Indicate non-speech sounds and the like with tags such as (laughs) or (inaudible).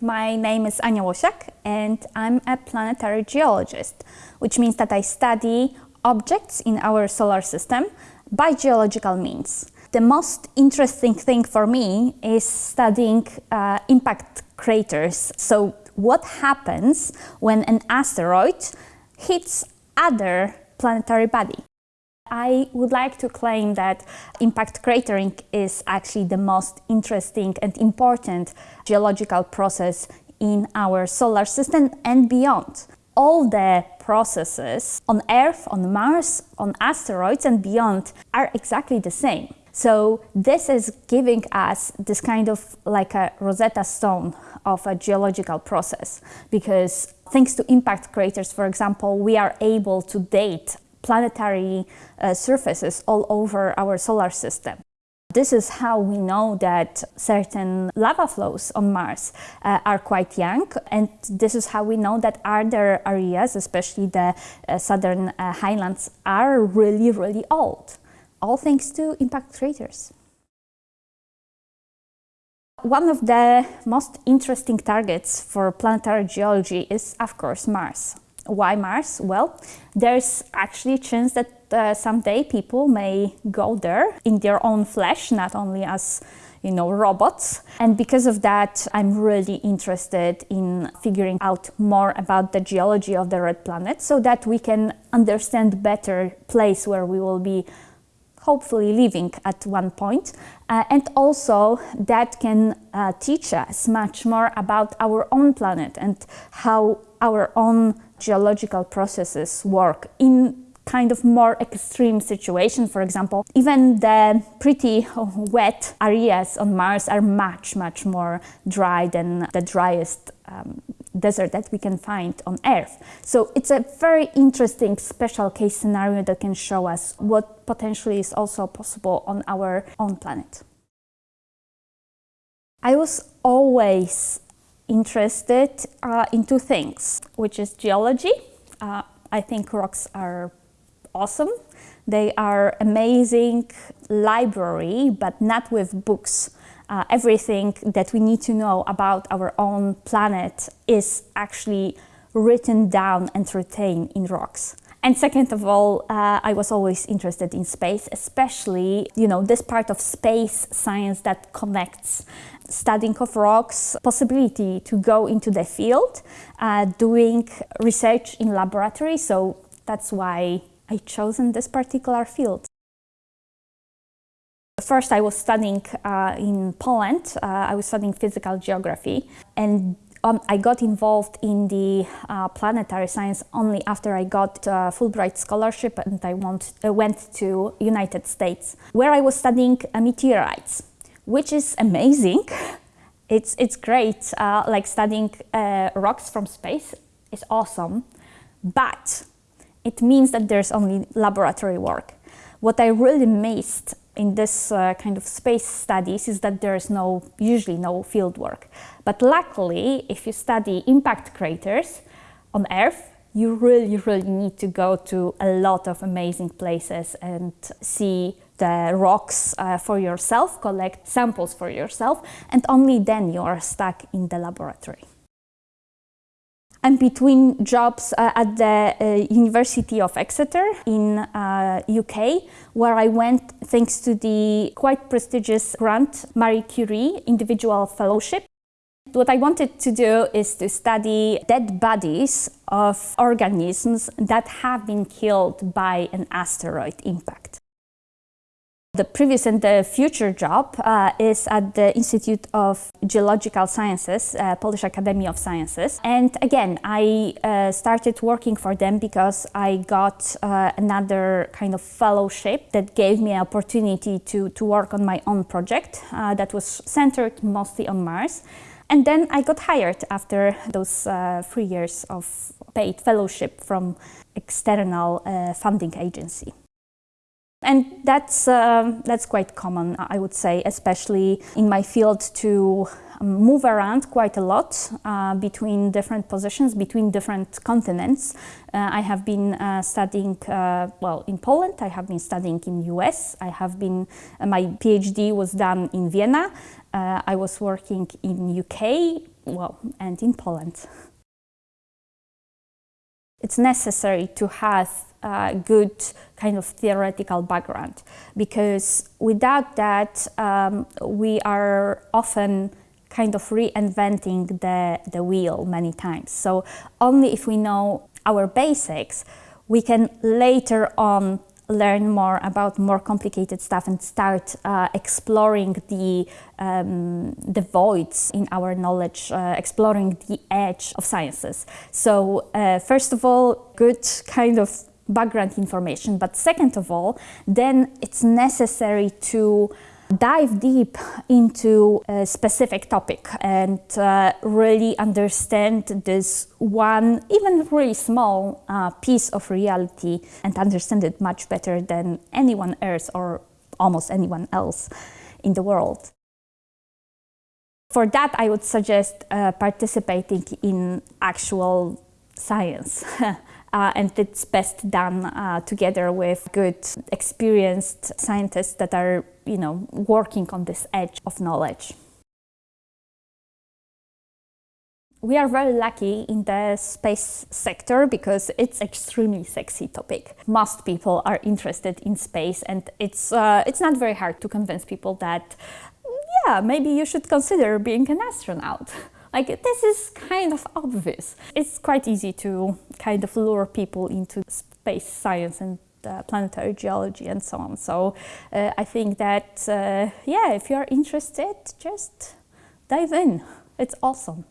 My name is Ania Łosiak and I'm a planetary geologist, which means that I study objects in our solar system by geological means. The most interesting thing for me is studying uh, impact craters. So what happens when an asteroid hits other planetary body? I would like to claim that impact cratering is actually the most interesting and important geological process in our solar system and beyond. All the processes on Earth, on Mars, on asteroids and beyond are exactly the same. So this is giving us this kind of like a Rosetta Stone of a geological process because thanks to impact craters, for example, we are able to date planetary uh, surfaces all over our solar system. This is how we know that certain lava flows on Mars uh, are quite young and this is how we know that other areas, especially the uh, southern uh, highlands, are really, really old, all thanks to impact craters. One of the most interesting targets for planetary geology is, of course, Mars. Why Mars? Well, there's actually a chance that uh, someday people may go there in their own flesh, not only as you know, robots. And because of that, I'm really interested in figuring out more about the geology of the red planet so that we can understand better place where we will be hopefully living at one point. Uh, and also that can uh, teach us much more about our own planet and how our own geological processes work in kind of more extreme situation. For example, even the pretty wet areas on Mars are much, much more dry than the driest um, desert that we can find on Earth. So it's a very interesting special case scenario that can show us what potentially is also possible on our own planet. I was always interested uh, in two things, which is geology. Uh, I think rocks are awesome. They are amazing library, but not with books. Uh, everything that we need to know about our own planet is actually written down and retained in rocks. And second of all, uh, I was always interested in space, especially, you know, this part of space science that connects studying of rocks, possibility to go into the field, uh, doing research in laboratory. So that's why I chosen this particular field. First, I was studying uh, in Poland. Uh, I was studying physical geography, and um, I got involved in the uh, planetary science only after I got Fulbright scholarship and I want, uh, went to United States, where I was studying uh, meteorites, which is amazing. (laughs) It's, it's great, uh, like studying rocks from space is awesome, but it means that there's only laboratory work. What I really missed in this uh, kind of space studies is that there's no, usually no field work. But luckily, if you study impact craters on Earth, you really, really need to go to a lot of amazing places and see the rocks uh, for yourself, collect samples for yourself, and only then you are stuck in the laboratory. I'm between jobs uh, at the uh, University of Exeter in uh, UK, where I went thanks to the quite prestigious grant Marie Curie Individual Fellowship. What I wanted to do is to study dead bodies of organisms that have been killed by an asteroid impact. The previous and the future job uh, is at the Institute of Geological Sciences, uh, Polish Academy of Sciences. And again, I uh, started working for them because I got uh, another kind of fellowship that gave me an opportunity to, to work on my own project uh, that was centered mostly on Mars. And then I got hired after those uh, three years of paid fellowship from external funding agency. And that's, uh, that's quite common, I would say, especially in my field to move around quite a lot uh, between different positions, between different continents. Uh, I have been uh, studying, uh, well, in Poland, I have been studying in US, I have been, uh, my PhD was done in Vienna, uh, I was working in UK, well, and in Poland. (laughs) It's necessary to have a good kind of theoretical background because without that um, we are often kind of reinventing the, the wheel many times. So only if we know our basics, we can later on learn more about more complicated stuff and start uh, exploring the, um, the voids in our knowledge, uh, exploring the edge of sciences. So uh, first of all, good kind of background information, but second of all, then it's necessary to dive deep into a specific topic and uh, really understand this one, even really small uh, piece of reality and understand it much better than anyone else or almost anyone else in the world. For that, I would suggest uh, participating in actual science. (laughs) Uh, and it's best done uh, together with good, experienced scientists that are, you know, working on this edge of knowledge. We are very lucky in the space sector because it's extremely sexy topic. Most people are interested in space and it's, uh, it's not very hard to convince people that, yeah, maybe you should consider being an astronaut. (laughs) Like this is kind of obvious. It's quite easy to kind of lure people into space science and planetary geology and so on. So uh, I think that, uh, yeah, if you're interested, just dive in. It's awesome.